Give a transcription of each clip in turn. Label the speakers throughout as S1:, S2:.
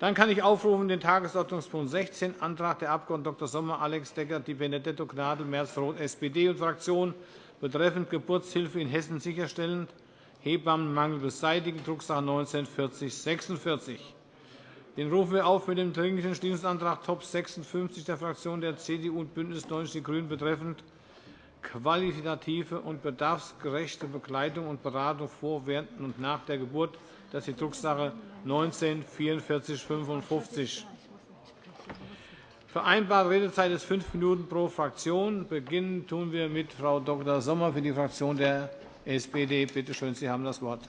S1: Dann kann ich aufrufen den Tagesordnungspunkt 16, Antrag der Abg. Dr. Sommer, Alex Decker, Di Benedetto, Gnadl, Merz-Roth, SPD und Fraktion betreffend Geburtshilfe in Hessen sicherstellen, Hebammenmangel beseitigen, Drucksache 19-4046. Den rufen wir auf mit dem Dringlichen Entschließungsantrag Top 56 der Fraktionen der CDU und BÜNDNIS 90 die GRÜNEN betreffend qualitative und bedarfsgerechte Begleitung und Beratung vor, während und nach der Geburt. Das ist die Drucksache 19 4455. Vereinbarte Redezeit ist fünf Minuten pro Fraktion. Beginnen tun wir mit Frau Dr. Sommer für die Fraktion der SPD. Bitte schön, Sie haben das Wort.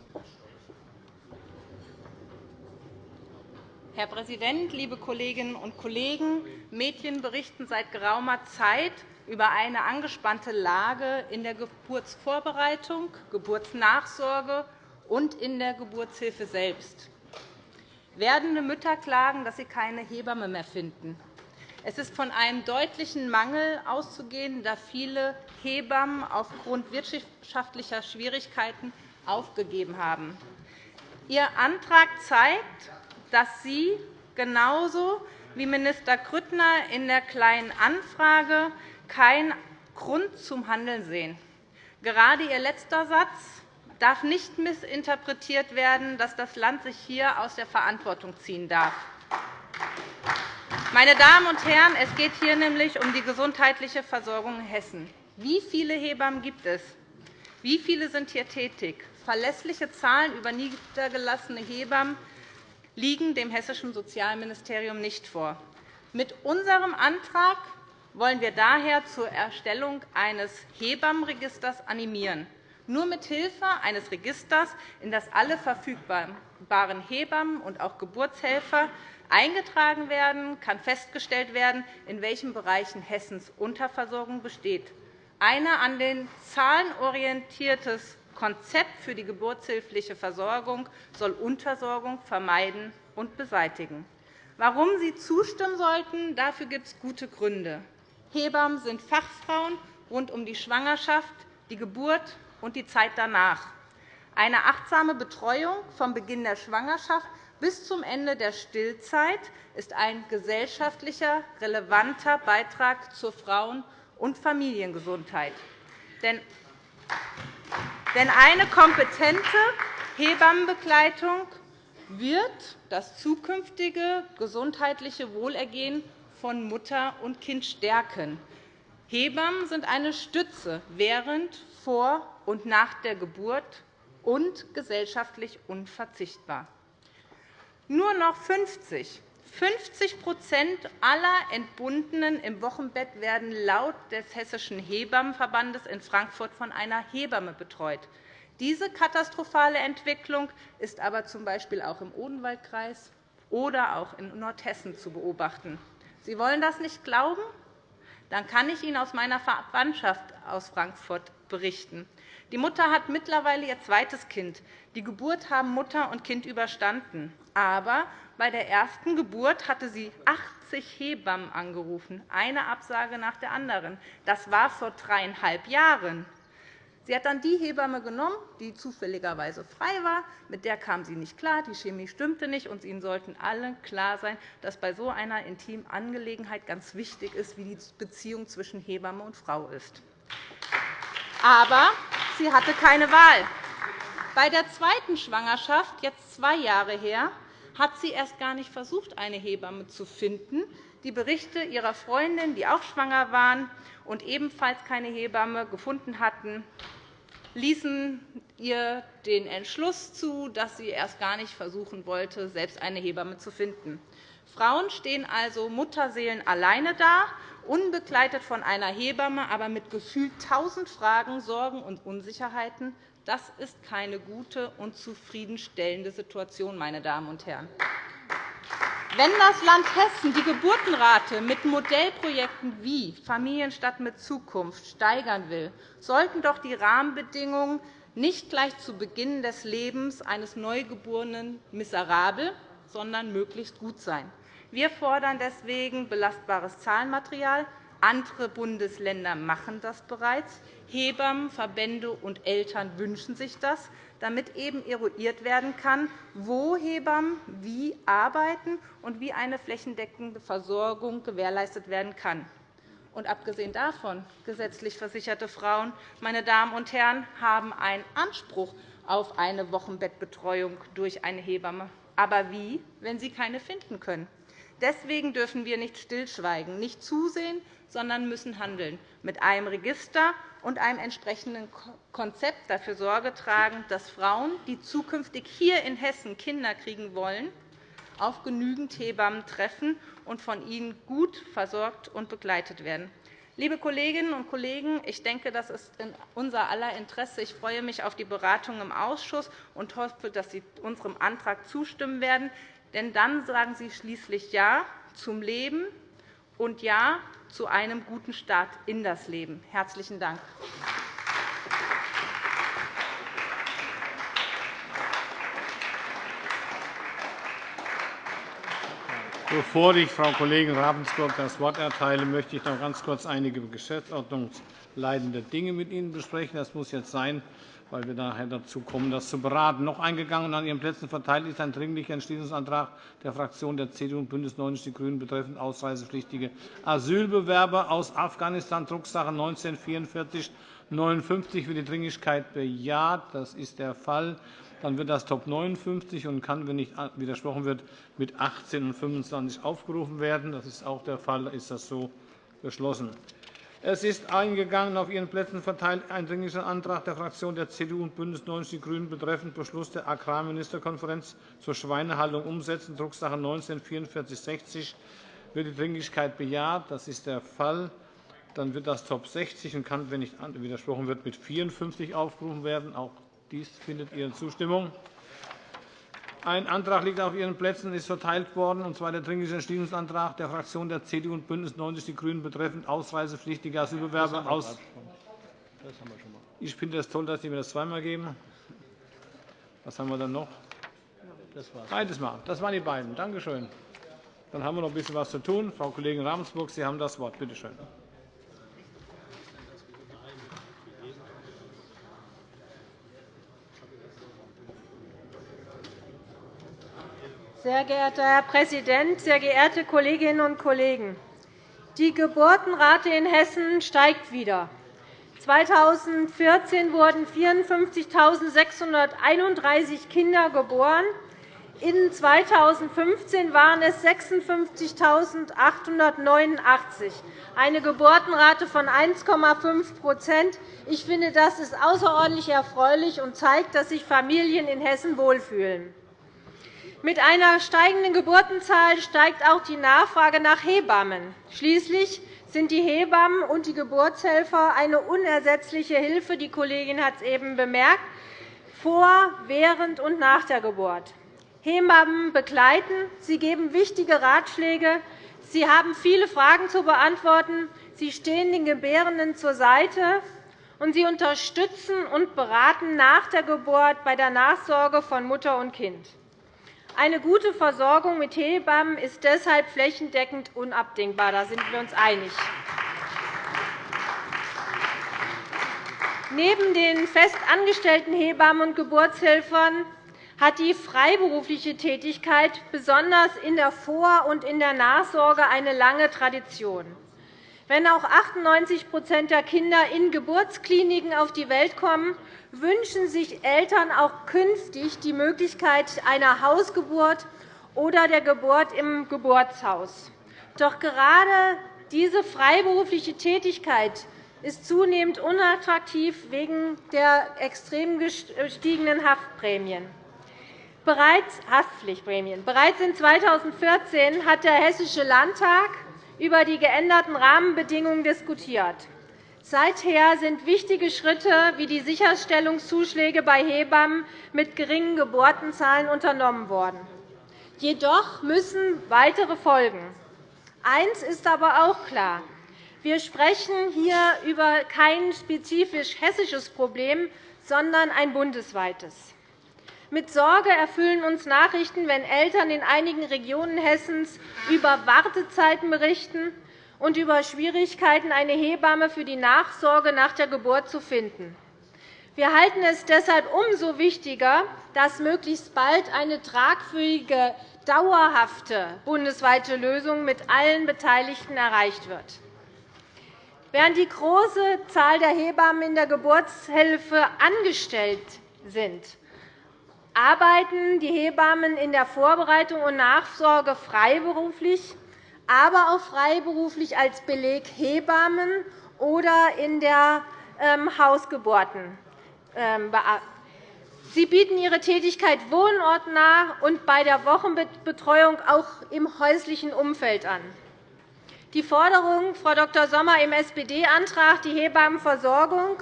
S2: Herr Präsident, liebe Kolleginnen und Kollegen! Medien berichten seit geraumer Zeit über eine angespannte Lage in der Geburtsvorbereitung, Geburtsnachsorge und in der Geburtshilfe selbst. Werdende Mütter klagen, dass sie keine Hebamme mehr finden. Es ist von einem deutlichen Mangel auszugehen, da viele Hebammen aufgrund wirtschaftlicher Schwierigkeiten aufgegeben haben. Ihr Antrag zeigt, dass Sie genauso wie Minister Grüttner in der Kleinen Anfrage keinen Grund zum Handeln sehen. Gerade Ihr letzter Satz darf nicht missinterpretiert werden, dass das Land sich hier aus der Verantwortung ziehen darf. Meine Damen und Herren, es geht hier nämlich um die gesundheitliche Versorgung in Hessen. Wie viele Hebammen gibt es? Wie viele sind hier tätig? Verlässliche Zahlen über niedergelassene Hebammen liegen dem hessischen Sozialministerium nicht vor. Mit unserem Antrag wollen wir daher zur Erstellung eines Hebammenregisters animieren. Nur mit Hilfe eines Registers, in das alle verfügbaren Hebammen und auch Geburtshelfer eingetragen werden, kann festgestellt werden, in welchen Bereichen Hessens Unterversorgung besteht. Ein an den Zahlen orientiertes Konzept für die geburtshilfliche Versorgung soll Unterversorgung vermeiden und beseitigen. Warum Sie zustimmen sollten, dafür gibt es gute Gründe. Hebammen sind Fachfrauen rund um die Schwangerschaft, die Geburt und die Zeit danach. Eine achtsame Betreuung vom Beginn der Schwangerschaft bis zum Ende der Stillzeit ist ein gesellschaftlicher, relevanter Beitrag zur Frauen- und Familiengesundheit. Denn eine kompetente Hebammenbegleitung wird das zukünftige gesundheitliche Wohlergehen von Mutter und Kind stärken. Hebammen sind eine Stütze während, vor und nach der Geburt und gesellschaftlich unverzichtbar. Nur noch 50 50 aller Entbundenen im Wochenbett werden laut des Hessischen Hebammenverbandes in Frankfurt von einer Hebamme betreut. Diese katastrophale Entwicklung ist aber z. B. auch im Odenwaldkreis oder auch in Nordhessen zu beobachten. Sie wollen das nicht glauben? Dann kann ich Ihnen aus meiner Verwandtschaft aus Frankfurt berichten. Die Mutter hat mittlerweile ihr zweites Kind. Die Geburt haben Mutter und Kind überstanden. Aber bei der ersten Geburt hatte sie 80 Hebammen angerufen, eine Absage nach der anderen. Das war vor dreieinhalb Jahren. Sie hat dann die Hebamme genommen, die zufälligerweise frei war. Mit der kam sie nicht klar, die Chemie stimmte nicht. und Ihnen sollten alle klar sein, dass bei so einer intimen Angelegenheit ganz wichtig ist, wie die Beziehung zwischen Hebamme und Frau ist. Aber sie hatte keine Wahl. Bei der zweiten Schwangerschaft, jetzt zwei Jahre her, hat sie erst gar nicht versucht, eine Hebamme zu finden. Die Berichte ihrer Freundinnen, die auch schwanger waren und ebenfalls keine Hebamme gefunden hatten, ließen ihr den Entschluss zu, dass sie erst gar nicht versuchen wollte, selbst eine Hebamme zu finden. Frauen stehen also Mutterseelen alleine da, unbegleitet von einer Hebamme, aber mit gefühlt tausend Fragen, Sorgen und Unsicherheiten, das ist keine gute und zufriedenstellende Situation, meine Damen und Herren. Wenn das Land Hessen die Geburtenrate mit Modellprojekten wie Familienstadt mit Zukunft steigern will, sollten doch die Rahmenbedingungen nicht gleich zu Beginn des Lebens eines Neugeborenen miserabel, sondern möglichst gut sein. Wir fordern deswegen belastbares Zahlenmaterial, andere Bundesländer machen das bereits. Hebammen, Verbände und Eltern wünschen sich das. damit eben eruiert werden kann, wo Hebammen wie arbeiten und wie eine flächendeckende Versorgung gewährleistet werden kann. Und abgesehen davon, gesetzlich versicherte Frauen, meine Damen und Herren, haben einen Anspruch auf eine Wochenbettbetreuung durch eine Hebamme. Aber wie, wenn sie keine finden können? Deswegen dürfen wir nicht stillschweigen, nicht zusehen, sondern müssen handeln, mit einem Register und einem entsprechenden Konzept dafür Sorge tragen, dass Frauen, die zukünftig hier in Hessen Kinder kriegen wollen, auf genügend Hebammen treffen und von ihnen gut versorgt und begleitet werden. Liebe Kolleginnen und Kollegen, ich denke, das ist in unser aller Interesse. Ich freue mich auf die Beratung im Ausschuss und hoffe, dass Sie unserem Antrag zustimmen werden. Denn dann sagen Sie schließlich Ja zum Leben und Ja zu einem guten Start in das Leben. – Herzlichen Dank.
S1: Bevor ich Frau Kollegin Ravensburg das Wort erteile, möchte ich noch ganz kurz einige geschäftsordnungsleitende Dinge mit Ihnen besprechen. Das muss jetzt sein, weil wir nachher dazu kommen, das zu beraten. Noch eingegangen und an Ihren Plätzen verteilt ist ein Dringlicher Entschließungsantrag der Fraktionen der CDU und BÜNDNIS 90 die GRÜNEN betreffend ausreisepflichtige Asylbewerber aus Afghanistan, Drucksache 19 44 59 wird die Dringlichkeit bejaht. Das ist der Fall. Dann wird das Top 59 und kann, wenn nicht widersprochen wird, mit 18 und 25 aufgerufen werden. Das ist auch der Fall. Ist das so beschlossen? Es ist eingegangen auf Ihren Plätzen verteilt ein Dringlicher Antrag der Fraktionen der CDU und BÜNDNIS 90 die GRÜNEN betreffend Beschluss der Agrarministerkonferenz zur Schweinehaltung umsetzen, Drucksache 19 4460 wird die Dringlichkeit bejaht. Das ist der Fall. Dann wird das Top 60 und kann, wenn nicht widersprochen wird, mit 54 aufgerufen werden. Auch dies findet Ihre Zustimmung. Ein Antrag liegt auf Ihren Plätzen und ist verteilt worden, und zwar der Dringliche Entschließungsantrag der Fraktionen der CDU und BÜNDNIS 90 die GRÜNEN betreffend ausreisepflichtige Asylbewerber aus. Ich finde es toll, dass Sie mir das zweimal geben. Was haben wir dann noch? Beides Mal. Das waren die beiden. Danke schön. Dann haben wir noch ein bisschen was zu tun. Frau Kollegin Ravensburg, Sie haben das Wort. Bitte schön.
S3: Sehr geehrter Herr Präsident, sehr geehrte Kolleginnen und Kollegen! Die Geburtenrate in Hessen steigt wieder. 2014 wurden 54.631 Kinder geboren. In 2015 waren es 56.889, eine Geburtenrate von 1,5% Ich finde, das ist außerordentlich erfreulich und zeigt, dass sich Familien in Hessen wohlfühlen. Mit einer steigenden Geburtenzahl steigt auch die Nachfrage nach Hebammen. Schließlich sind die Hebammen und die Geburtshelfer eine unersetzliche Hilfe, die Kollegin hat es eben bemerkt, vor, während und nach der Geburt. Hebammen begleiten, sie geben wichtige Ratschläge, sie haben viele Fragen zu beantworten, sie stehen den Gebärenden zur Seite, und sie unterstützen und beraten nach der Geburt bei der Nachsorge von Mutter und Kind. Eine gute Versorgung mit Hebammen ist deshalb flächendeckend unabdingbar. Da sind wir uns einig. Neben den festangestellten Hebammen und Geburtshelfern hat die freiberufliche Tätigkeit besonders in der Vor- und in der Nachsorge eine lange Tradition. Wenn auch 98% der Kinder in Geburtskliniken auf die Welt kommen, wünschen sich Eltern auch künftig die Möglichkeit einer Hausgeburt oder der Geburt im Geburtshaus. Doch gerade diese freiberufliche Tätigkeit ist zunehmend unattraktiv wegen der extrem gestiegenen Haftprämien. Bereits Haftpflichtprämien. Bereits in 2014 hat der Hessische Landtag über die geänderten Rahmenbedingungen diskutiert. Seither sind wichtige Schritte wie die Sicherstellungszuschläge bei Hebammen mit geringen Geburtenzahlen unternommen worden. Jedoch müssen weitere folgen. Eines ist aber auch klar. Wir sprechen hier über kein spezifisch hessisches Problem, sondern ein bundesweites. Mit Sorge erfüllen uns Nachrichten, wenn Eltern in einigen Regionen Hessens über Wartezeiten berichten und über Schwierigkeiten, eine Hebamme für die Nachsorge nach der Geburt zu finden. Wir halten es deshalb umso wichtiger, dass möglichst bald eine tragfähige, dauerhafte bundesweite Lösung mit allen Beteiligten erreicht wird. Während die große Zahl der Hebammen in der Geburtshilfe angestellt sind, arbeiten die Hebammen in der Vorbereitung und Nachsorge freiberuflich, aber auch freiberuflich als Beleghebammen oder in der ähm, Hausgeburten. Ähm, Sie bieten Ihre Tätigkeit wohnortnah und bei der Wochenbetreuung auch im häuslichen Umfeld an. Die Forderung, Frau Dr. Sommer, im SPD-Antrag die Hebammenversorgung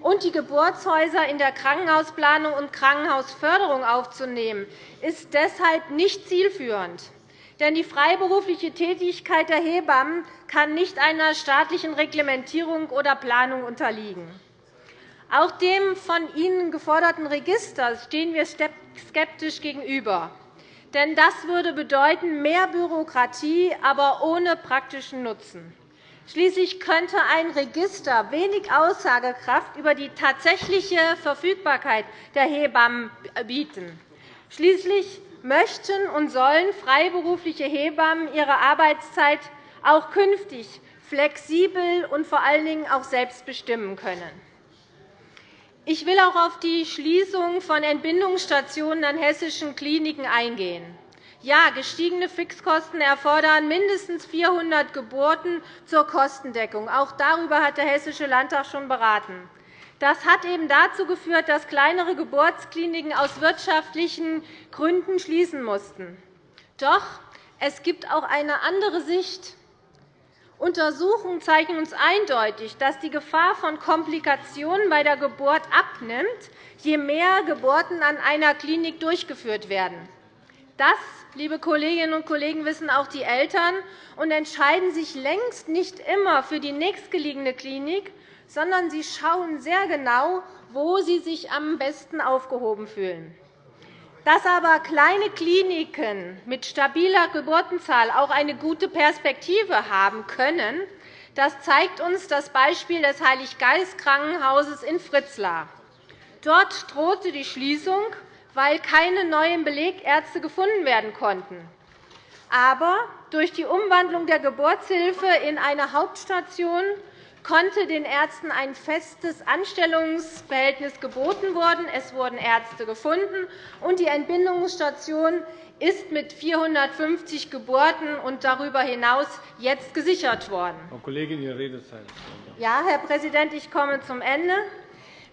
S3: und die Geburtshäuser in der Krankenhausplanung und Krankenhausförderung aufzunehmen, ist deshalb nicht zielführend. Denn die freiberufliche Tätigkeit der Hebammen kann nicht einer staatlichen Reglementierung oder Planung unterliegen. Auch dem von Ihnen geforderten Register stehen wir skeptisch gegenüber. Denn das würde bedeuten mehr Bürokratie, aber ohne praktischen Nutzen. Schließlich könnte ein Register wenig Aussagekraft über die tatsächliche Verfügbarkeit der Hebammen bieten. Schließlich möchten und sollen freiberufliche Hebammen ihre Arbeitszeit auch künftig flexibel und vor allen Dingen auch selbst bestimmen können. Ich will auch auf die Schließung von Entbindungsstationen an hessischen Kliniken eingehen. Ja, gestiegene Fixkosten erfordern mindestens 400 Geburten zur Kostendeckung. Auch darüber hat der Hessische Landtag schon beraten. Das hat eben dazu geführt, dass kleinere Geburtskliniken aus wirtschaftlichen Gründen schließen mussten. Doch es gibt auch eine andere Sicht. Untersuchungen zeigen uns eindeutig, dass die Gefahr von Komplikationen bei der Geburt abnimmt, je mehr Geburten an einer Klinik durchgeführt werden. Das liebe Kolleginnen und Kollegen, wissen auch die Eltern und entscheiden sich längst nicht immer für die nächstgelegene Klinik, sondern sie schauen sehr genau, wo sie sich am besten aufgehoben fühlen. Dass aber kleine Kliniken mit stabiler Geburtenzahl auch eine gute Perspektive haben können, das zeigt uns das Beispiel des Heiliggeist-Krankenhauses in Fritzlar. Dort drohte die Schließung, weil keine neuen Belegärzte gefunden werden konnten. Aber durch die Umwandlung der Geburtshilfe in eine Hauptstation konnte den Ärzten ein festes Anstellungsverhältnis geboten werden. Es wurden Ärzte gefunden, und die Entbindungsstation ist mit 450 Geburten und darüber hinaus jetzt gesichert worden.
S1: Frau Kollegin, Ihre Redezeit.
S3: Ja, Herr Präsident, ich komme zum Ende.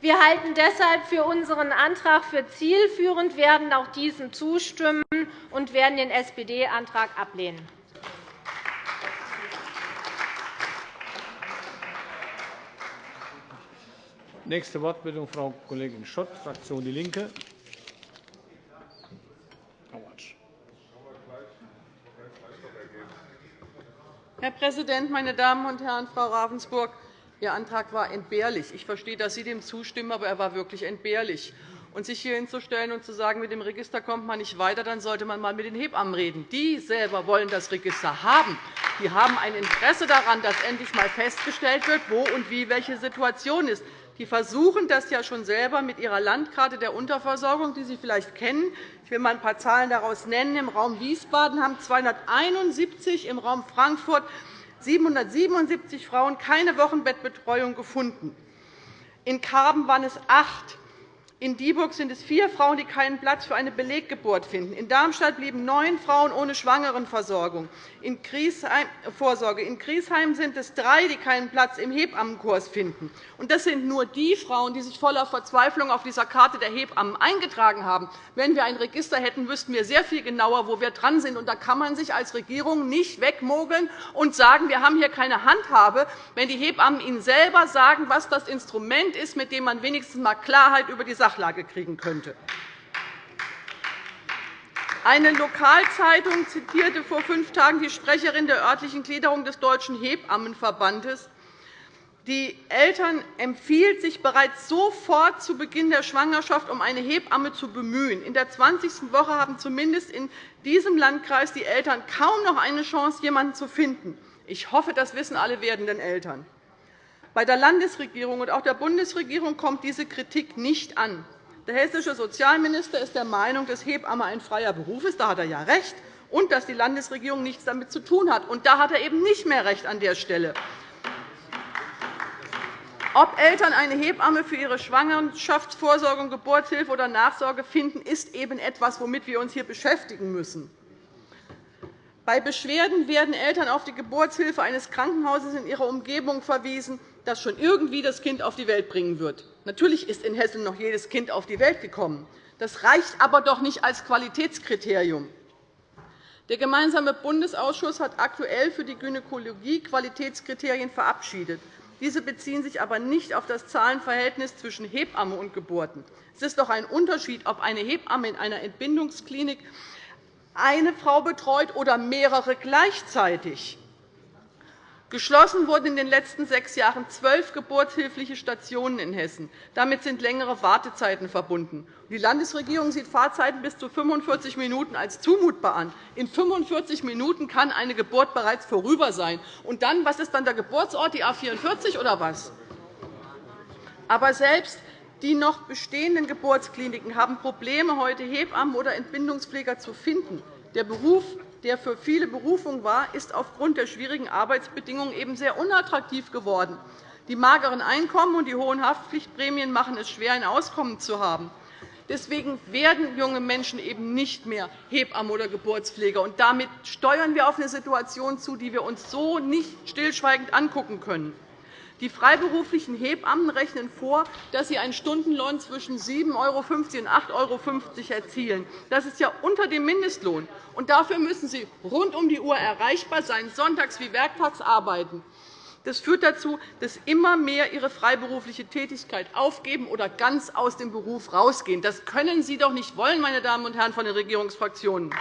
S3: Wir halten deshalb für unseren Antrag für zielführend, werden auch diesem zustimmen und werden den SPD-Antrag ablehnen.
S1: Nächste Wortmeldung, Frau Kollegin Schott, Fraktion DIE LINKE.
S4: Herr Präsident, meine Damen und Herren! Frau Ravensburg, Ihr Antrag war entbehrlich. Ich verstehe, dass Sie dem zustimmen, aber er war wirklich entbehrlich. Und sich hier hinzustellen und zu sagen, mit dem Register kommt man nicht weiter, dann sollte man einmal mit den Hebammen reden. Die selber wollen das Register haben. Die haben ein Interesse daran, dass endlich einmal festgestellt wird, wo und wie welche Situation ist. Die versuchen das ja schon selber mit ihrer Landkarte der Unterversorgung, die Sie vielleicht kennen. Ich will einmal ein paar Zahlen daraus nennen. Im Raum Wiesbaden haben 271, im Raum Frankfurt 777 Frauen keine Wochenbettbetreuung gefunden. In Karben waren es acht. In Dieburg sind es vier Frauen, die keinen Platz für eine Beleggeburt finden. In Darmstadt blieben neun Frauen ohne Schwangerenversorgung. In Griesheim, Vorsorge. In Griesheim sind es drei, die keinen Platz im Hebammenkurs finden. Und das sind nur die Frauen, die sich voller Verzweiflung auf dieser Karte der Hebammen eingetragen haben. Wenn wir ein Register hätten, wüssten wir sehr viel genauer, wo wir dran sind. Und da kann man sich als Regierung nicht wegmogeln und sagen, wir haben hier keine Handhabe, wenn die Hebammen Ihnen selber sagen, was das Instrument ist, mit dem man wenigstens einmal Klarheit über die Sache Sachlage kriegen könnte. Eine Lokalzeitung zitierte vor fünf Tagen die Sprecherin der örtlichen Gliederung des Deutschen Hebammenverbandes. Die Eltern empfiehlt, sich bereits sofort zu Beginn der Schwangerschaft um eine Hebamme zu bemühen. In der 20. Woche haben zumindest in diesem Landkreis die Eltern kaum noch eine Chance, jemanden zu finden. Ich hoffe, das wissen alle werdenden Eltern. Bei der Landesregierung und auch der Bundesregierung kommt diese Kritik nicht an. Der hessische Sozialminister ist der Meinung, dass Hebamme ein freier Beruf ist. Da hat er ja recht. Und dass die Landesregierung nichts damit zu tun hat. Und da hat er eben nicht mehr recht an der Stelle. Ob Eltern eine Hebamme für ihre Schwangerschaftsvorsorge, Geburtshilfe oder Nachsorge finden, ist eben etwas, womit wir uns hier beschäftigen müssen. Bei Beschwerden werden Eltern auf die Geburtshilfe eines Krankenhauses in ihrer Umgebung verwiesen, das schon irgendwie das Kind auf die Welt bringen wird. Natürlich ist in Hessen noch jedes Kind auf die Welt gekommen. Das reicht aber doch nicht als Qualitätskriterium. Der Gemeinsame Bundesausschuss hat aktuell für die Gynäkologie Qualitätskriterien verabschiedet. Diese beziehen sich aber nicht auf das Zahlenverhältnis zwischen Hebamme und Geburten. Es ist doch ein Unterschied, ob eine Hebamme in einer Entbindungsklinik eine Frau betreut oder mehrere gleichzeitig. Geschlossen wurden in den letzten sechs Jahren zwölf geburtshilfliche Stationen in Hessen. Damit sind längere Wartezeiten verbunden. Die Landesregierung sieht Fahrzeiten bis zu 45 Minuten als zumutbar an. In 45 Minuten kann eine Geburt bereits vorüber sein. Und dann, was ist dann der Geburtsort, die A 44 oder was? Aber selbst die noch bestehenden Geburtskliniken haben Probleme, heute Hebammen oder Entbindungspfleger zu finden. Der Beruf der für viele Berufung war, ist aufgrund der schwierigen Arbeitsbedingungen eben sehr unattraktiv geworden. Die mageren Einkommen und die hohen Haftpflichtprämien machen es schwer, ein Auskommen zu haben. Deswegen werden junge Menschen eben nicht mehr Hebammen oder Geburtspfleger. Und damit steuern wir auf eine Situation zu, die wir uns so nicht stillschweigend angucken können. Die freiberuflichen Hebammen rechnen vor, dass sie einen Stundenlohn zwischen 7,50 € und 8,50 € erzielen. Das ist ja unter dem Mindestlohn. Und dafür müssen sie rund um die Uhr erreichbar sein, sonntags wie werktags arbeiten. Das führt dazu, dass immer mehr ihre freiberufliche Tätigkeit aufgeben oder ganz aus dem Beruf herausgehen. Das können Sie doch nicht wollen, meine Damen und Herren von den Regierungsfraktionen.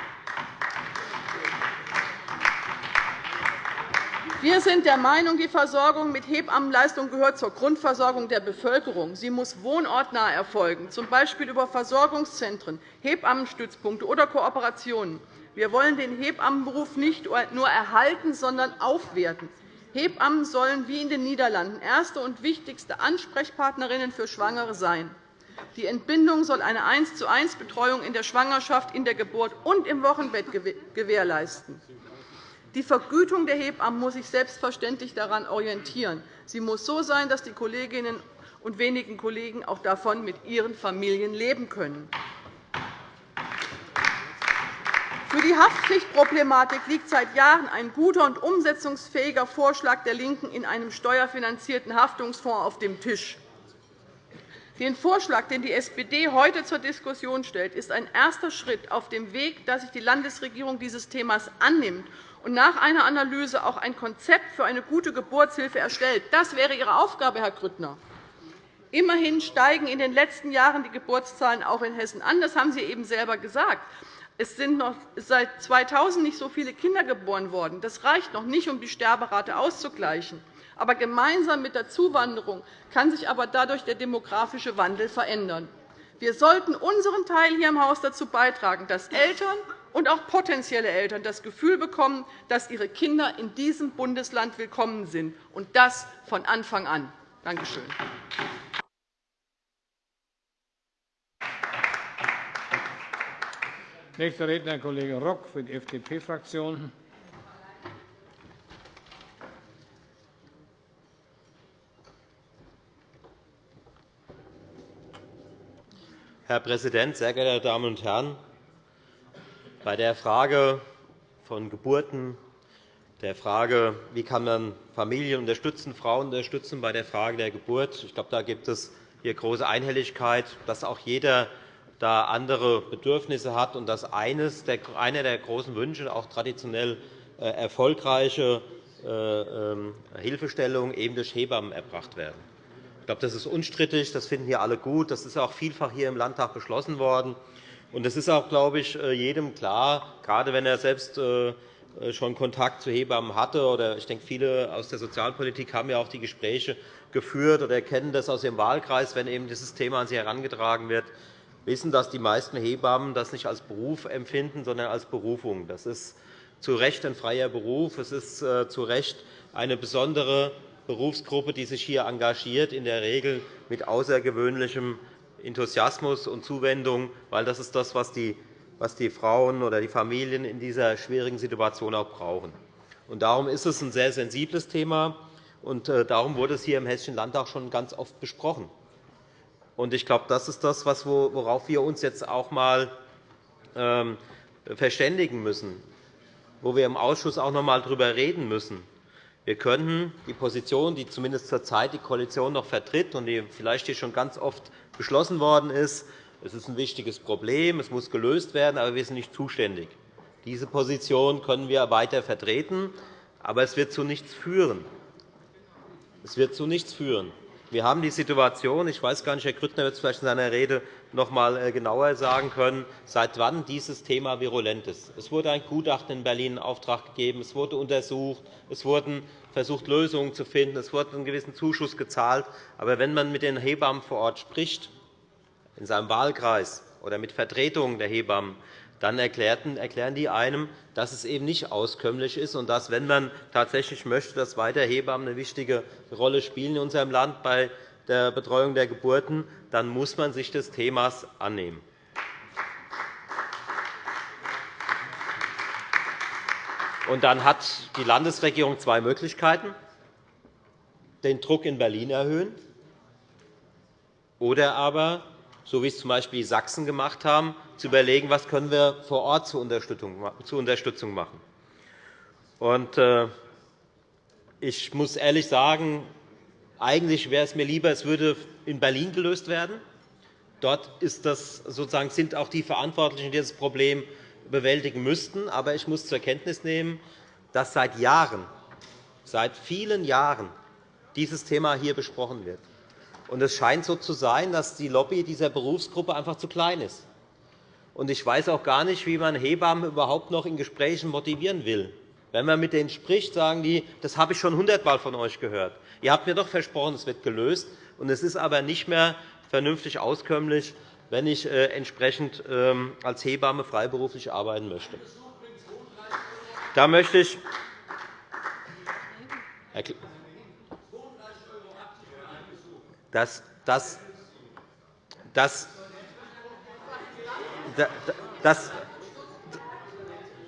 S4: Wir sind der Meinung, die Versorgung mit Hebammenleistungen gehört zur Grundversorgung der Bevölkerung. Sie muss wohnortnah erfolgen, z. B. über Versorgungszentren, Hebammenstützpunkte oder Kooperationen. Wir wollen den Hebammenberuf nicht nur erhalten, sondern aufwerten. Hebammen sollen wie in den Niederlanden erste und wichtigste Ansprechpartnerinnen für Schwangere sein. Die Entbindung soll eine 1 zu 1 Betreuung in der Schwangerschaft, in der Geburt und im Wochenbett gewährleisten. Die Vergütung der Hebammen muss sich selbstverständlich daran orientieren. Sie muss so sein, dass die Kolleginnen und wenigen Kollegen auch davon mit ihren Familien leben können. Für die Haftpflichtproblematik liegt seit Jahren ein guter und umsetzungsfähiger Vorschlag der LINKEN in einem steuerfinanzierten Haftungsfonds auf dem Tisch. Den Vorschlag, den die SPD heute zur Diskussion stellt, ist ein erster Schritt auf dem Weg, dass sich die Landesregierung dieses Themas annimmt und nach einer Analyse auch ein Konzept für eine gute Geburtshilfe erstellt. Das wäre Ihre Aufgabe, Herr Grüttner. Immerhin steigen in den letzten Jahren die Geburtszahlen auch in Hessen an. Das haben Sie eben selber gesagt. Es sind noch seit 2000 nicht so viele Kinder geboren worden. Das reicht noch nicht, um die Sterberate auszugleichen. Aber gemeinsam mit der Zuwanderung kann sich aber dadurch der demografische Wandel verändern. Wir sollten unseren Teil hier im Haus dazu beitragen, dass Eltern und auch potenzielle Eltern das Gefühl bekommen, dass ihre Kinder in diesem Bundesland willkommen sind, und das von Anfang an. Danke schön.
S1: Nächster Redner, Kollege Rock für die FDP-Fraktion.
S5: Herr Präsident, sehr geehrte Damen und Herren! Bei der Frage von Geburten, der Frage, wie kann man Familien unterstützen, Frauen unterstützen bei der Frage der Geburt, ich glaube, da gibt es hier große Einhelligkeit, dass auch jeder da andere Bedürfnisse hat und dass eines der, einer der großen Wünsche auch traditionell äh, erfolgreiche äh, ähm, Hilfestellungen eben durch Hebammen erbracht werden. Ich glaube, das ist unstrittig. Das finden hier alle gut. Das ist auch vielfach hier im Landtag beschlossen worden. Und es ist auch, glaube ich, äh, jedem klar, gerade wenn er selbst äh, äh, schon Kontakt zu Hebammen hatte, oder ich denke, viele aus der Sozialpolitik haben ja auch die Gespräche geführt oder kennen das aus ihrem Wahlkreis, wenn eben dieses Thema an sie herangetragen wird, wissen, dass die meisten Hebammen das nicht als Beruf empfinden, sondern als Berufung. Das ist zu Recht ein freier Beruf. Es ist zu Recht eine besondere Berufsgruppe, die sich hier engagiert, in der Regel mit außergewöhnlichem Enthusiasmus und Zuwendung, weil das ist das, was die, was die Frauen oder die Familien in dieser schwierigen Situation auch brauchen. Darum ist es ein sehr sensibles Thema, und äh, darum wurde es hier im Hessischen Landtag schon ganz oft besprochen. Ich glaube, das ist das, worauf wir uns jetzt auch einmal ähm, verständigen müssen, wo wir im Ausschuss auch noch einmal darüber reden müssen. Wir könnten die Position, die zumindest zurzeit die Koalition noch vertritt und die vielleicht hier schon ganz oft beschlossen worden ist, es ist ein wichtiges Problem, es muss gelöst werden, aber wir sind nicht zuständig. Diese Position können wir weiter vertreten, aber es wird zu nichts führen. Es wird zu nichts führen. Wir haben die Situation, ich weiß gar nicht, Herr Grüttner wird es vielleicht in seiner Rede noch einmal äh, genauer sagen können, seit wann dieses Thema virulent ist. Es wurde ein Gutachten in Berlin in Auftrag gegeben, es wurde untersucht, es wurden versucht, Lösungen zu finden, es wurde einen gewissen Zuschuss gezahlt. Aber wenn man mit den Hebammen vor Ort spricht, in seinem Wahlkreis oder mit Vertretungen der Hebammen, dann erklären die einem, dass es eben nicht auskömmlich ist und dass, wenn man tatsächlich möchte, dass weiter Hebammen eine wichtige Rolle spielen in unserem Land bei der Betreuung der Geburten, dann muss man sich des Themas annehmen. Und dann hat die Landesregierung zwei Möglichkeiten. Den Druck in Berlin erhöhen oder aber so wie es z. B. Sachsen gemacht haben, zu überlegen, was können wir vor Ort zur Unterstützung machen. Äh, ich muss ehrlich sagen, eigentlich wäre es mir lieber, es würde in Berlin gelöst werden. Dort das, sozusagen, sind auch die Verantwortlichen, die das Problem bewältigen müssten. Aber ich muss zur Kenntnis nehmen, dass seit Jahren, seit vielen Jahren dieses Thema hier besprochen wird. Und es scheint so zu sein, dass die Lobby dieser Berufsgruppe einfach zu klein ist. Und ich weiß auch gar nicht, wie man Hebammen überhaupt noch in Gesprächen motivieren will. Wenn man mit denen spricht, sagen die, das habe ich schon hundertmal von euch gehört. Ihr habt mir doch versprochen, es wird gelöst. Und es ist aber nicht mehr vernünftig auskömmlich, wenn ich äh, entsprechend ähm, als Hebamme freiberuflich arbeiten möchte. Da möchte ich dass, dass, dass, dass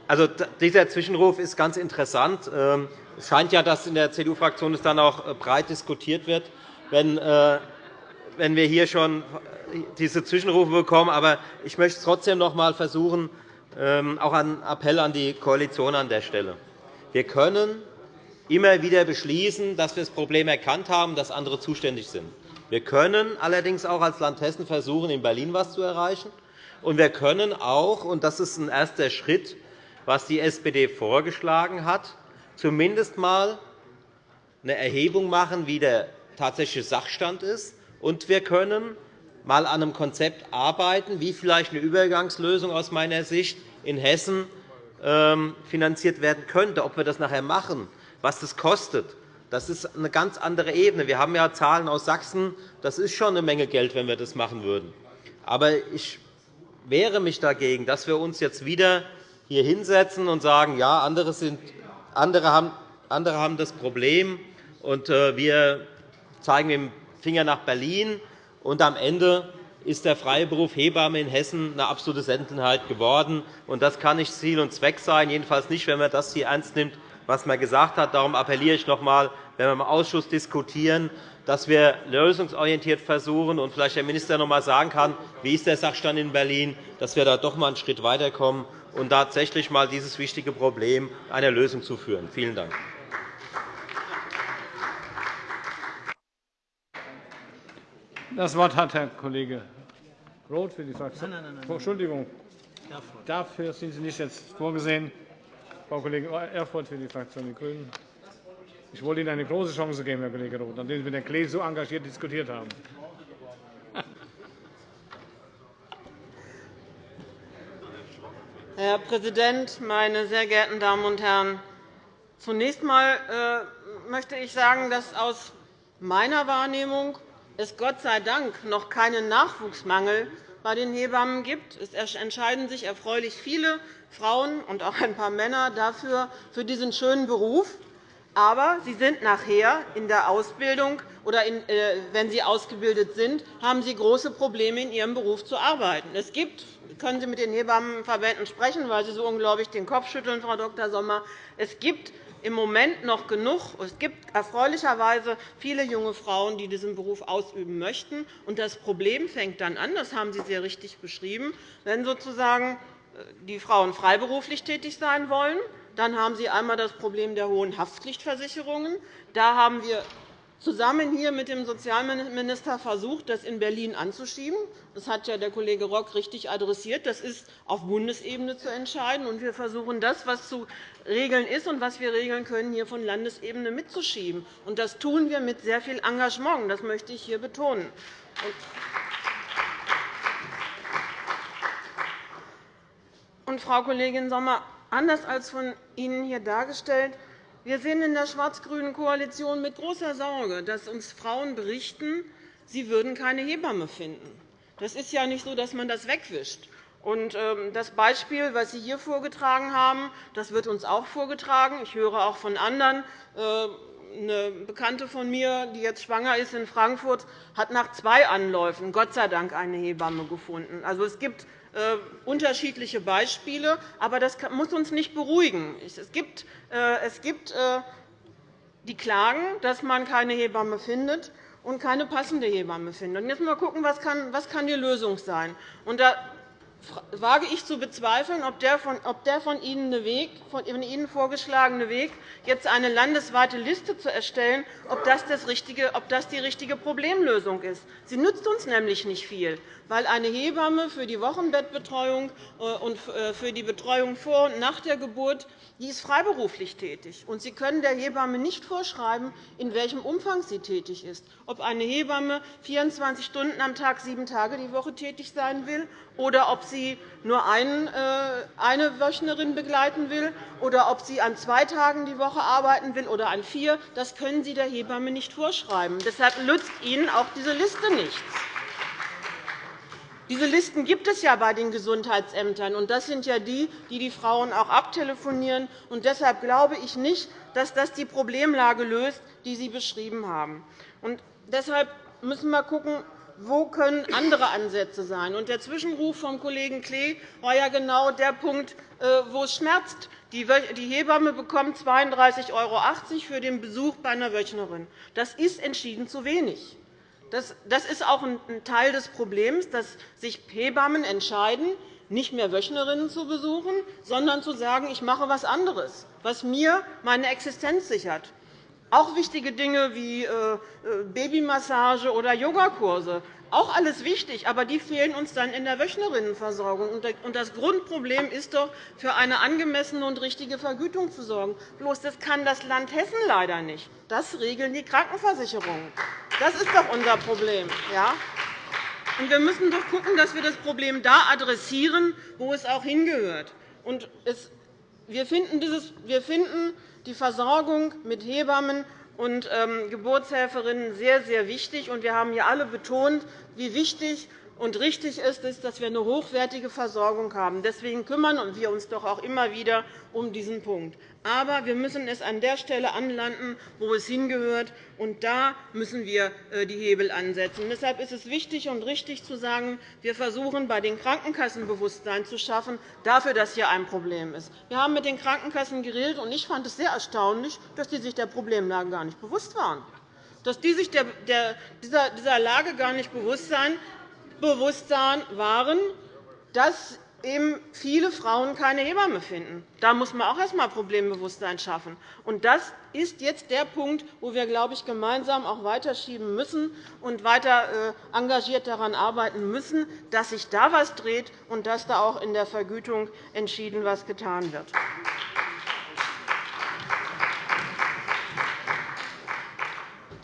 S5: also, dieser Zwischenruf ist ganz interessant. Ähm, es scheint ja, dass in der CDU-Fraktion dann auch äh, breit diskutiert wird, wenn, äh, wir hier schon diese Zwischenrufe bekommen. Aber ich möchte es trotzdem noch einmal versuchen, ähm, auch einen Appell an die Koalition an der Stelle. Wir können immer wieder beschließen, dass wir das Problem erkannt haben, dass andere zuständig sind. Wir können allerdings auch als Land Hessen versuchen, in Berlin etwas zu erreichen. Und wir können auch, und das ist ein erster Schritt, was die SPD vorgeschlagen hat, zumindest einmal eine Erhebung machen, wie der tatsächliche Sachstand ist. Und wir können einmal an einem Konzept arbeiten, wie vielleicht eine Übergangslösung aus meiner Sicht in Hessen ähm, finanziert werden könnte. Ob wir das nachher machen, was das kostet, das ist eine ganz andere Ebene. Wir haben ja Zahlen aus Sachsen. Das ist schon eine Menge Geld, wenn wir das machen würden. Aber ich wehre mich dagegen, dass wir uns jetzt wieder hier hinsetzen und sagen, ja, andere, sind, andere, haben, andere haben das Problem, und äh, wir zeigen mit dem Finger nach Berlin. Und am Ende ist der freie Beruf Hebamme in Hessen eine absolute Seltenheit geworden. Und das kann nicht Ziel und Zweck sein, jedenfalls nicht, wenn man das hier ernst nimmt, was man gesagt hat. Darum appelliere ich noch einmal, wenn wir im Ausschuss diskutieren, dass wir lösungsorientiert versuchen und vielleicht der Minister noch einmal sagen kann, wie ist der Sachstand in Berlin, dass wir da doch einmal einen Schritt weiterkommen und tatsächlich einmal dieses wichtige Problem einer Lösung zu führen. Vielen Dank.
S1: Das Wort hat Herr Kollege Roth für die Fraktion. Nein, nein, nein, Entschuldigung. Dafür sind Sie nicht jetzt vorgesehen. Frau Kollegin Erfurth für die Fraktion Die Grünen. Ich wollte Ihnen eine große Chance geben, Herr Kollege Roth, nachdem Sie mit Herrn Klees so engagiert diskutiert haben.
S6: Herr Präsident, meine sehr geehrten Damen und Herren! Zunächst einmal äh, möchte ich sagen, dass aus meiner Wahrnehmung es Gott sei Dank noch keinen Nachwuchsmangel bei den Hebammen gibt. Es entscheiden sich erfreulich viele Frauen und auch ein paar Männer dafür, für diesen schönen Beruf. Aber sie sind nachher in der Ausbildung oder äh, wenn sie ausgebildet sind, haben sie große Probleme, in ihrem Beruf zu arbeiten. Es gibt können Sie mit den Hebammenverbänden sprechen, weil Sie so unglaublich den Kopf schütteln, Frau Dr. Sommer. Es gibt im Moment noch genug. Es gibt erfreulicherweise viele junge Frauen, die diesen Beruf ausüben möchten. Das Problem fängt dann an, das haben Sie sehr richtig beschrieben, wenn sozusagen äh, die Frauen freiberuflich tätig sein wollen. Dann haben Sie einmal das Problem der hohen Haftpflichtversicherungen. Da haben wir zusammen hier mit dem Sozialminister versucht, das in Berlin anzuschieben. Das hat ja der Kollege Rock richtig adressiert. Das ist auf Bundesebene zu entscheiden. Und wir versuchen, das, was zu regeln ist und was wir regeln können, hier von Landesebene mitzuschieben. Und das tun wir mit sehr viel Engagement. Das möchte ich hier betonen. Und, Frau Kollegin Sommer, anders als von Ihnen hier dargestellt, wir sehen in der schwarz-grünen Koalition mit großer Sorge, dass uns Frauen berichten, sie würden keine Hebamme finden. Das ist ja nicht so, dass man das wegwischt. Ähm, das Beispiel, das Sie hier vorgetragen haben, das wird uns auch vorgetragen. Ich höre auch von anderen. Äh, eine Bekannte von mir, die jetzt schwanger ist in Frankfurt, hat nach zwei Anläufen Gott sei Dank eine Hebamme gefunden. Also, es gibt unterschiedliche Beispiele. Aber das muss uns nicht beruhigen. Es gibt, äh, äh, die Klagen, dass man keine Hebamme findet und keine passende Hebamme findet. Jetzt mal schauen, was kann, kann die Lösung sein. Da wage ich zu bezweifeln, ob der von, Ihnen vorgeschlagene Weg, jetzt eine landesweite Liste zu erstellen, ob das, das richtige, ob das die richtige Problemlösung ist. Sie nützt uns nämlich nicht viel, weil eine Hebamme für die Wochenbettbetreuung äh, und äh, für die Betreuung vor und nach der Geburt die ist freiberuflich tätig. Und Sie können der Hebamme nicht vorschreiben, in welchem Umfang sie tätig ist, ob eine Hebamme 24 Stunden am Tag, sieben Tage die Woche tätig sein will, oder ob sie nur äh, eine Wöchnerin begleiten will, oder ob sie an zwei Tagen die Woche arbeiten will oder an vier. Das können Sie der Hebamme nicht vorschreiben. Deshalb nützt Ihnen auch diese Liste nichts. Diese Listen gibt es ja bei den Gesundheitsämtern. und Das sind ja die, die die Frauen auch abtelefonieren. Und deshalb glaube ich nicht, dass das die Problemlage löst, die Sie beschrieben haben. Und deshalb müssen wir schauen, wo können andere Ansätze sein. Und der Zwischenruf vom Kollegen Klee war ja genau der Punkt, äh, wo es schmerzt. Die Hebamme bekommt 32,80 € für den Besuch bei einer Wöchnerin. Das ist entschieden zu wenig. Das ist auch ein Teil des Problems, dass sich Hebammen entscheiden, nicht mehr Wöchnerinnen zu besuchen, sondern zu sagen, ich mache etwas anderes, was mir meine Existenz sichert. Auch wichtige Dinge wie äh, äh, Babymassage oder Yogakurse auch alles wichtig, aber die fehlen uns dann in der Wöchnerinnenversorgung. Das Grundproblem ist doch, für eine angemessene und richtige Vergütung zu sorgen. Bloß das kann das Land Hessen leider nicht. Das regeln die Krankenversicherungen. Das ist doch unser Problem. Ja? Und wir müssen doch schauen, dass wir das Problem da adressieren, wo es auch hingehört. Und wir finden die Versorgung mit Hebammen und ähm, Geburtshelferinnen sehr, sehr wichtig. Wir haben hier alle betont, wie wichtig und richtig ist es, dass wir eine hochwertige Versorgung haben. Deswegen kümmern wir uns doch auch immer wieder um diesen Punkt. Aber wir müssen es an der Stelle anlanden, wo es hingehört. Und da müssen wir äh, die Hebel ansetzen. Deshalb ist es wichtig und richtig zu sagen, wir versuchen, bei den Krankenkassen Bewusstsein zu schaffen dafür, dass hier ein Problem ist. Wir haben mit den Krankenkassen geredet, und ich fand es sehr erstaunlich, dass sie sich der Problemlage gar nicht bewusst waren dass die sich dieser Lage gar nicht bewusst waren, Bewusstsein waren, dass eben viele Frauen keine Hebamme finden. Da muss man auch erst einmal Problembewusstsein schaffen. Und das ist jetzt der Punkt, wo wir, glaube ich, gemeinsam auch weiterschieben müssen und weiter äh, engagiert daran arbeiten müssen, dass sich da etwas dreht und dass da auch in der Vergütung entschieden etwas getan wird.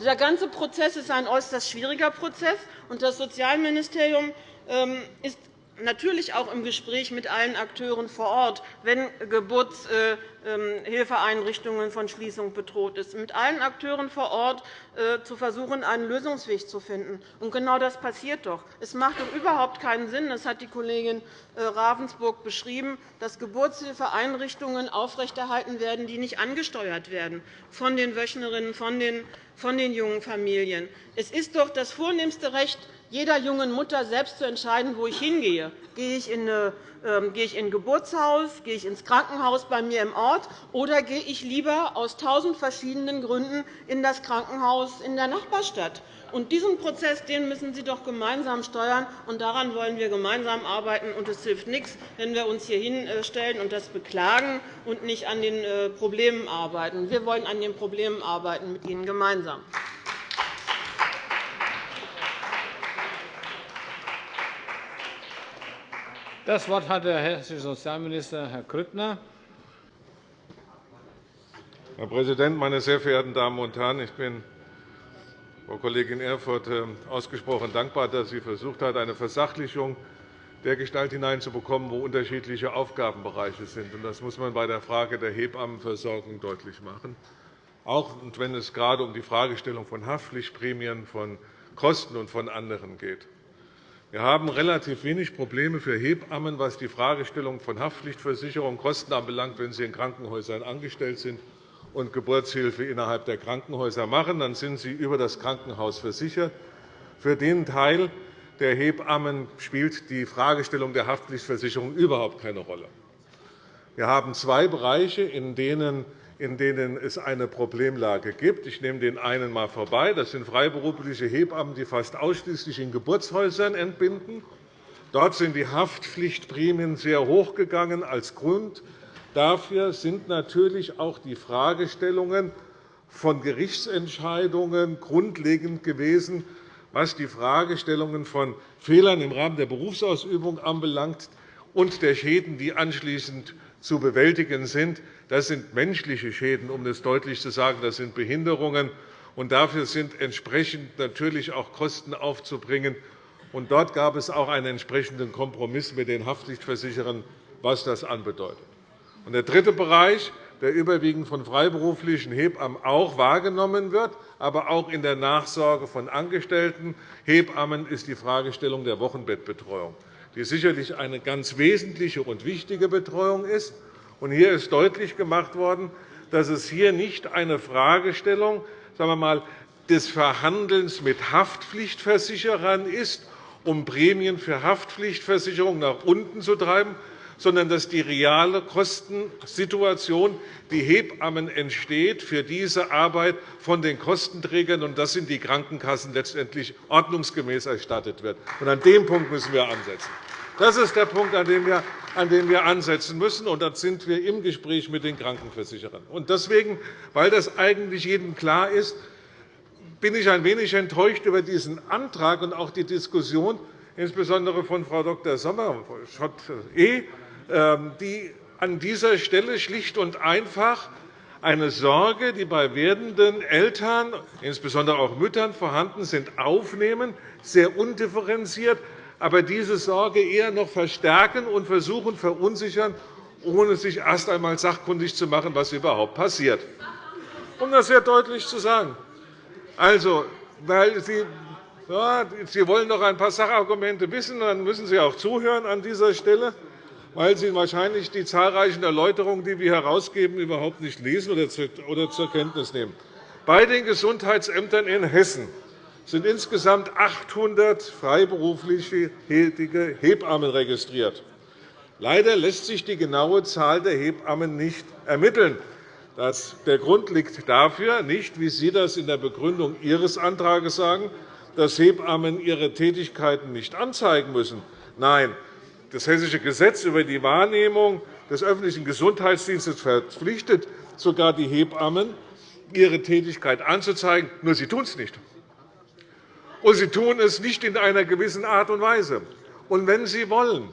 S6: Dieser ganze Prozess ist ein äußerst schwieriger Prozess. Und das Sozialministerium ähm, ist natürlich auch im Gespräch mit allen Akteuren vor Ort, wenn Geburtshilfeeinrichtungen von Schließung bedroht sind, mit allen Akteuren vor Ort äh, zu versuchen, einen Lösungsweg zu finden. Und genau das passiert doch. Es macht doch überhaupt keinen Sinn, das hat die Kollegin äh, Ravensburg beschrieben, dass Geburtshilfeeinrichtungen aufrechterhalten werden, die nicht angesteuert werden von den Wöchnerinnen, von den von den jungen Familien. Es ist doch das vornehmste Recht jeder jungen Mutter, selbst zu entscheiden, wo ich hingehe. Gehe ich in ähm, ein Geburtshaus, gehe ich ins Krankenhaus bei mir im Ort, oder gehe ich lieber aus tausend verschiedenen Gründen in das Krankenhaus in der Nachbarstadt? Und diesen Prozess den müssen Sie doch gemeinsam steuern, und daran wollen wir gemeinsam arbeiten. Und es hilft nichts, wenn wir uns hier hinstellen und das beklagen und nicht an den äh, Problemen arbeiten. Wir wollen an den Problemen arbeiten mit Ihnen gemeinsam.
S1: Das Wort hat der hessische Sozialminister, Herr Grüttner.
S7: Herr Präsident, meine sehr verehrten Damen und Herren! Ich bin Frau Kollegin Erfurth äh, ausgesprochen dankbar, dass sie versucht hat, eine Versachlichung der Gestalt hineinzubekommen, wo unterschiedliche Aufgabenbereiche sind. Das muss man bei der Frage der Hebammenversorgung deutlich machen, auch wenn es gerade um die Fragestellung von Haftpflichtprämien, von Kosten und von anderen geht. Wir haben relativ wenig Probleme für Hebammen, was die Fragestellung von Haftpflichtversicherung Kosten anbelangt, wenn sie in Krankenhäusern angestellt sind und Geburtshilfe innerhalb der Krankenhäuser machen. Dann sind sie über das Krankenhaus versichert. Für den Teil der Hebammen spielt die Fragestellung der Haftpflichtversicherung überhaupt keine Rolle. Wir haben zwei Bereiche, in denen in denen es eine Problemlage gibt. Ich nehme den einen einmal vorbei. Das sind freiberufliche Hebammen, die fast ausschließlich in Geburtshäusern entbinden. Dort sind die Haftpflichtprämien sehr hoch gegangen. Als Grund dafür sind natürlich auch die Fragestellungen von Gerichtsentscheidungen grundlegend gewesen, was die Fragestellungen von Fehlern im Rahmen der Berufsausübung anbelangt und der Schäden, die anschließend zu bewältigen sind. Das sind menschliche Schäden, um es deutlich zu sagen. Das sind Behinderungen. Und dafür sind entsprechend natürlich auch Kosten aufzubringen. Und dort gab es auch einen entsprechenden Kompromiss mit den Haftpflichtversicherern, was das anbedeutet. Und der dritte Bereich, der überwiegend von freiberuflichen Hebammen auch wahrgenommen wird, aber auch in der Nachsorge von angestellten Hebammen, ist die Fragestellung der Wochenbettbetreuung, die sicherlich eine ganz wesentliche und wichtige Betreuung ist. Hier ist deutlich gemacht worden, dass es hier nicht eine Fragestellung sagen wir mal, des Verhandelns mit Haftpflichtversicherern ist, um Prämien für Haftpflichtversicherungen nach unten zu treiben, sondern dass die reale Kostensituation, die Hebammen entsteht, für diese Arbeit von den Kostenträgern, und das sind die Krankenkassen, letztendlich ordnungsgemäß erstattet wird. An dem Punkt müssen wir ansetzen. Das ist der Punkt, an dem wir an dem wir ansetzen müssen. Und da sind wir im Gespräch mit den Krankenversicherern. Und deswegen, weil das eigentlich jedem klar ist, bin ich ein wenig enttäuscht über diesen Antrag und auch die Diskussion, insbesondere von Frau Dr. Sommer, E., die an dieser Stelle schlicht und einfach eine Sorge, die bei werdenden Eltern, insbesondere auch Müttern vorhanden sind, aufnehmen, sehr undifferenziert aber diese Sorge eher noch verstärken und versuchen verunsichern, ohne sich erst einmal sachkundig zu machen, was überhaupt passiert. Um das sehr deutlich zu sagen. Also, weil Sie, ja, Sie wollen noch ein paar Sachargumente wissen, dann müssen Sie auch zuhören an dieser Stelle, weil Sie wahrscheinlich die zahlreichen Erläuterungen, die wir herausgeben, überhaupt nicht lesen oder zur Kenntnis nehmen. Bei den Gesundheitsämtern in Hessen sind insgesamt 800 freiberuflich tätige Hebammen registriert. Leider lässt sich die genaue Zahl der Hebammen nicht ermitteln. Der Grund liegt dafür nicht, wie Sie das in der Begründung Ihres Antrags sagen, dass Hebammen ihre Tätigkeiten nicht anzeigen müssen. Nein, das Hessische Gesetz über die Wahrnehmung des öffentlichen Gesundheitsdienstes verpflichtet sogar die Hebammen, ihre Tätigkeit anzuzeigen, nur sie tun es nicht und sie tun es nicht in einer gewissen Art und Weise. Und wenn Sie wollen,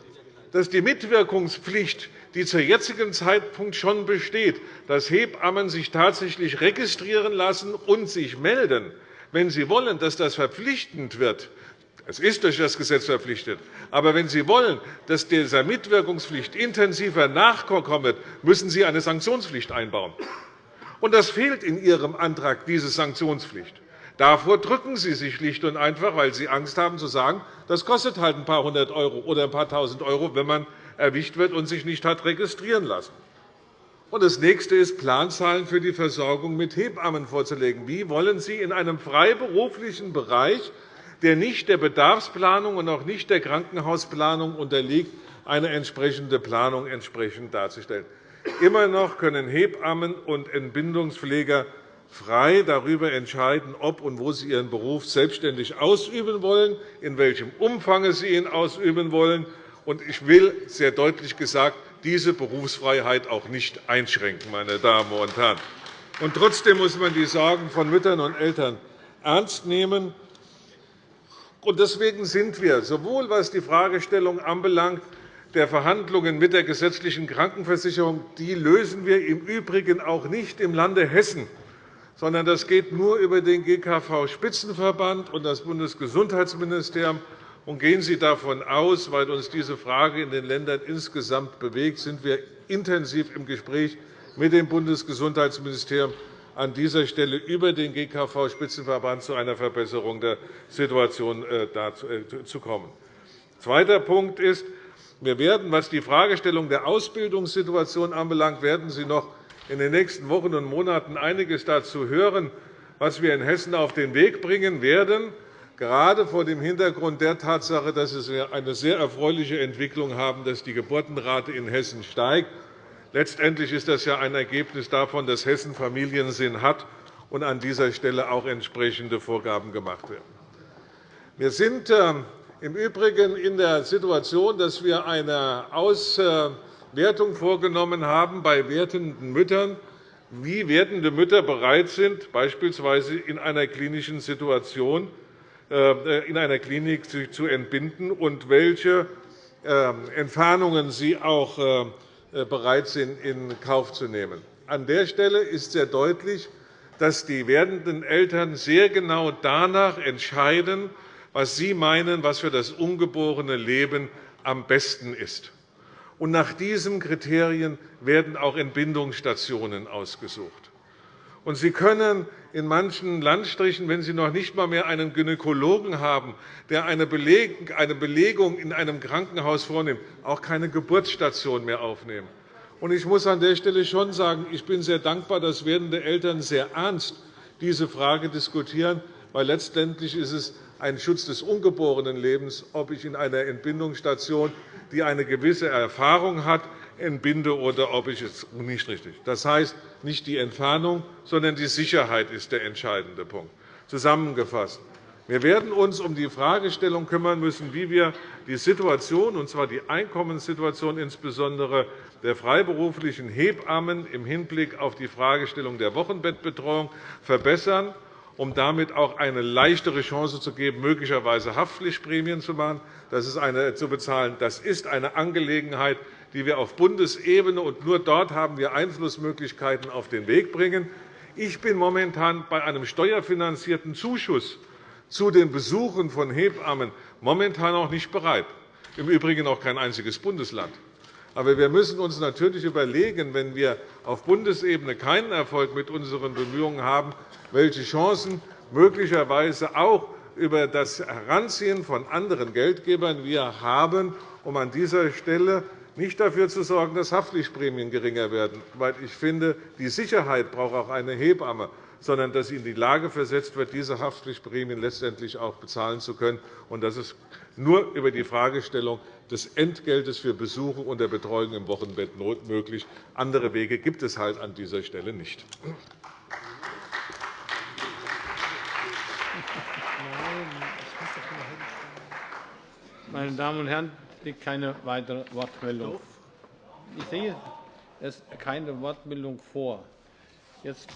S7: dass die Mitwirkungspflicht, die zu jetzigen Zeitpunkt schon besteht, dass Hebammen sich tatsächlich registrieren lassen und sich melden, wenn Sie wollen, dass das verpflichtend wird, Es ist durch das Gesetz verpflichtet. Aber wenn Sie wollen, dass dieser Mitwirkungspflicht intensiver nachkommt, müssen Sie eine Sanktionspflicht einbauen. Und das fehlt in Ihrem Antrag, diese Sanktionspflicht. Davor drücken Sie sich schlicht und einfach, weil Sie Angst haben, zu sagen, das kostet halt ein paar hundert Euro oder ein paar tausend Euro, wenn man erwischt wird und sich nicht hat registrieren lassen. Und das nächste ist, Planzahlen für die Versorgung mit Hebammen vorzulegen. Wie wollen Sie in einem freiberuflichen Bereich der nicht der Bedarfsplanung und auch nicht der Krankenhausplanung unterliegt, eine entsprechende Planung entsprechend darzustellen. Immer noch können Hebammen und Entbindungspfleger frei darüber entscheiden, ob und wo sie ihren Beruf selbstständig ausüben wollen, in welchem Umfang sie ihn ausüben wollen. Ich will sehr deutlich gesagt diese Berufsfreiheit auch nicht einschränken. Meine Damen und Herren. Und trotzdem muss man die Sorgen von Müttern und Eltern ernst nehmen. Deswegen sind wir, sowohl was die Fragestellung anbelangt, der Verhandlungen mit der gesetzlichen Krankenversicherung, die lösen wir im Übrigen auch nicht im Lande Hessen, sondern das geht nur über den GKV-Spitzenverband und das Bundesgesundheitsministerium. Und gehen Sie davon aus, weil uns diese Frage in den Ländern insgesamt bewegt, sind wir intensiv im Gespräch mit dem Bundesgesundheitsministerium an dieser Stelle über den GKV-Spitzenverband zu einer Verbesserung der Situation äh, äh, zu kommen. Zweiter Punkt ist, wir werden, was die Fragestellung der Ausbildungssituation anbelangt, werden Sie noch in den nächsten Wochen und Monaten einiges dazu hören, was wir in Hessen auf den Weg bringen werden, gerade vor dem Hintergrund der Tatsache, dass wir eine sehr erfreuliche Entwicklung haben, dass die Geburtenrate in Hessen steigt Letztendlich ist das ja ein Ergebnis davon, dass Hessen Familiensinn hat und an dieser Stelle auch entsprechende Vorgaben gemacht werden. Wir sind ähm, im Übrigen in der Situation, dass wir eine Auswertung vorgenommen haben bei werdenden Müttern, wie werdende Mütter bereit sind, beispielsweise in einer klinischen Situation äh, in einer Klinik zu entbinden und welche ähm, Entfernungen sie auch äh, äh, bereit sind, in Kauf zu nehmen. An der Stelle ist sehr deutlich, dass die werdenden Eltern sehr genau danach entscheiden, was sie meinen, was für das ungeborene Leben am besten ist. Und nach diesen Kriterien werden auch Entbindungsstationen ausgesucht. Sie können in manchen Landstrichen, wenn Sie noch nicht einmal mehr einen Gynäkologen haben, der eine Belegung in einem Krankenhaus vornimmt, auch keine Geburtsstation mehr aufnehmen. Ich muss an der Stelle schon sagen, ich bin sehr dankbar, dass werdende Eltern sehr ernst diese Frage diskutieren, weil letztendlich ist es ein Schutz des ungeborenen Lebens, ob ich in einer Entbindungsstation, die eine gewisse Erfahrung hat, entbinde oder ob ich es nicht richtig. Das heißt, nicht die Entfernung, sondern die Sicherheit ist der entscheidende Punkt. Zusammengefasst. Wir werden uns um die Fragestellung kümmern müssen, wie wir die Situation, und zwar die Einkommenssituation insbesondere der freiberuflichen Hebammen im Hinblick auf die Fragestellung der Wochenbettbetreuung verbessern, um damit auch eine leichtere Chance zu geben, möglicherweise Haftpflichtprämien zu, machen. Das ist eine, zu bezahlen. Das ist eine Angelegenheit, die wir auf Bundesebene und nur dort haben wir Einflussmöglichkeiten auf den Weg bringen. Ich bin momentan bei einem steuerfinanzierten Zuschuss zu den Besuchen von Hebammen momentan auch nicht bereit, im Übrigen auch kein einziges Bundesland. Aber wir müssen uns natürlich überlegen, wenn wir auf Bundesebene keinen Erfolg mit unseren Bemühungen haben, welche Chancen möglicherweise auch über das Heranziehen von anderen Geldgebern wir haben, um an dieser Stelle nicht dafür zu sorgen, dass Haftpflichtprämien geringer werden. Weil ich finde, die Sicherheit braucht auch eine Hebamme sondern dass sie in die Lage versetzt wird, diese Haftpflichtprämien letztendlich auch bezahlen zu können. Das ist nur über die Fragestellung des Entgeltes für Besuche und der Betreuung im Wochenbett möglich. Andere Wege gibt es halt an dieser Stelle nicht.
S1: Meine Damen und Herren, liegt keine weitere Wortmeldung. Ich sehe es keine Wortmeldung vor. Jetzt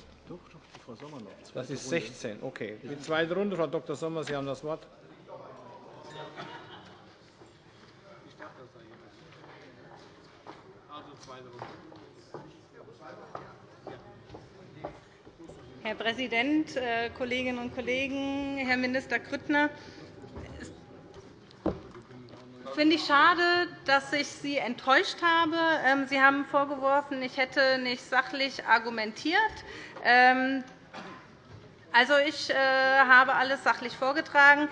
S1: das ist 16. Okay. Die zweite Runde, Frau Dr. Sommer, Sie haben das Wort.
S2: Herr Präsident, äh, Kolleginnen und Kollegen, Herr Minister Grüttner! Es finde ich schade, dass ich Sie enttäuscht habe. Ähm, Sie haben vorgeworfen, ich hätte nicht sachlich argumentiert. Ähm, also, ich äh, habe alles sachlich vorgetragen.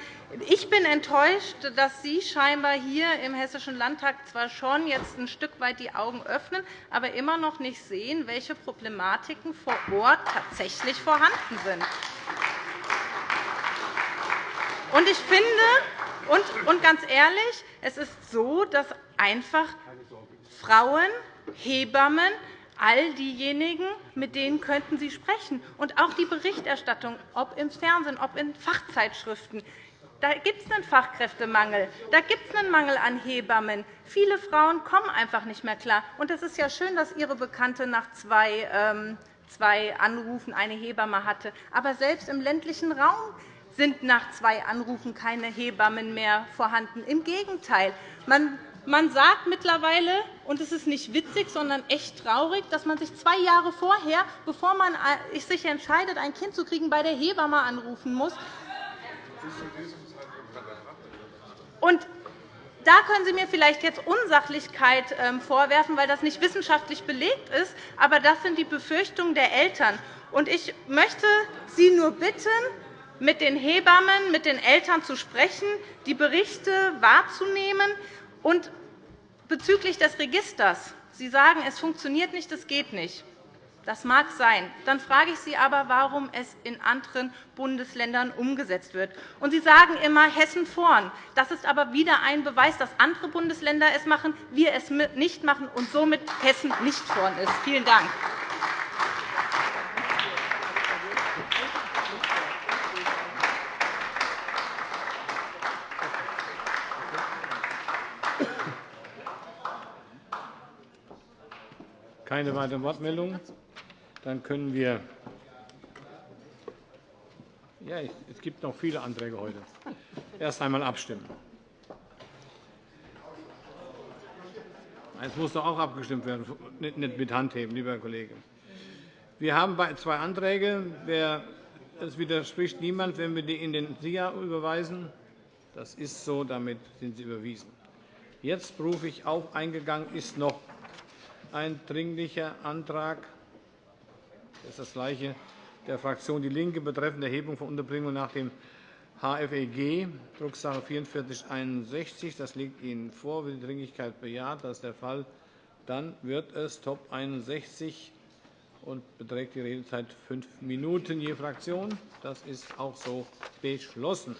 S2: Ich bin enttäuscht, dass Sie scheinbar hier im Hessischen Landtag zwar schon jetzt ein Stück weit die Augen öffnen, aber immer noch nicht sehen, welche Problematiken vor Ort tatsächlich vorhanden sind. Und ich finde, und ganz ehrlich, es ist so, dass einfach Frauen, Hebammen, all diejenigen, mit denen könnten Sie sprechen. Und auch die Berichterstattung, ob im Fernsehen, ob in Fachzeitschriften. Da gibt es einen Fachkräftemangel. Da gibt es einen Mangel an Hebammen. Viele Frauen kommen einfach nicht mehr klar. Und es ist ja schön, dass Ihre Bekannte nach zwei, ähm, zwei Anrufen eine Hebamme hatte. Aber selbst im ländlichen Raum sind nach zwei Anrufen keine Hebammen mehr vorhanden. Im Gegenteil. Man man sagt mittlerweile, und es ist nicht witzig, sondern echt traurig, dass man sich zwei Jahre vorher, bevor man äh, sich entscheidet, ein Kind zu kriegen, bei der Hebamme anrufen muss. Und da können Sie mir vielleicht jetzt Unsachlichkeit ähm, vorwerfen, weil das nicht wissenschaftlich belegt ist. Aber das sind die Befürchtungen der Eltern. Ich möchte Sie nur bitten, mit den Hebammen, mit den Eltern zu sprechen, die Berichte wahrzunehmen und bezüglich des Registers. Sie sagen, es funktioniert nicht, es geht nicht. Das mag sein. Dann frage ich Sie aber, warum es in anderen Bundesländern umgesetzt wird. Und Sie sagen immer Hessen vorn. Das ist aber wieder ein Beweis, dass andere Bundesländer es machen, wir es nicht machen und somit Hessen nicht vorn ist. Vielen Dank.
S1: Keine weiteren Wortmeldungen. Dann können wir ja, es gibt noch viele Anträge heute. Erst einmal abstimmen. Es muss doch auch abgestimmt werden, nicht mit Handheben, lieber Kollege. Wir haben zwei Anträge. Es widerspricht niemand, wenn wir die in den SIA überweisen. Das ist so, damit sind sie überwiesen. Jetzt rufe ich auf. Eingegangen ist noch ein Dringlicher Antrag das ist das gleiche der Fraktion DIE LINKE betreffend Erhebung von Unterbringung nach dem HFEG, Drucksache 4461. Das liegt Ihnen vor. Wird die Dringlichkeit bejaht? Das ist der Fall. Dann wird es Top 61 und beträgt die Redezeit fünf Minuten je Fraktion. Das ist auch so beschlossen.